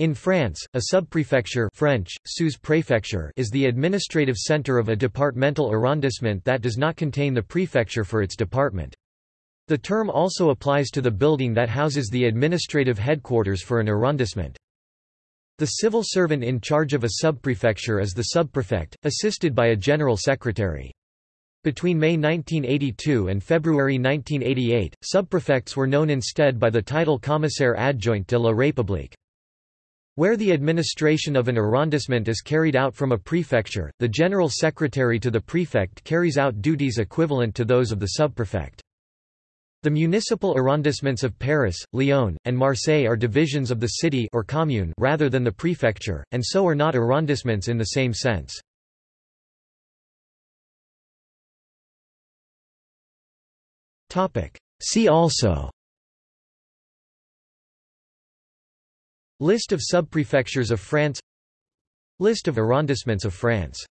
In France, a subprefecture French, sous-préfecture is the administrative centre of a departmental arrondissement that does not contain the prefecture for its department. The term also applies to the building that houses the administrative headquarters for an arrondissement. The civil servant in charge of a subprefecture is the subprefect, assisted by a general secretary. Between May 1982 and February 1988, subprefects were known instead by the title Commissaire adjoint de la République. Where the administration of an arrondissement is carried out from a prefecture, the general secretary to the prefect carries out duties equivalent to those of the subprefect. The municipal arrondissements of Paris, Lyon, and Marseille are divisions of the city or commune rather than the prefecture, and so are not arrondissements in the same sense. See also List of subprefectures of France. List of arrondissements of France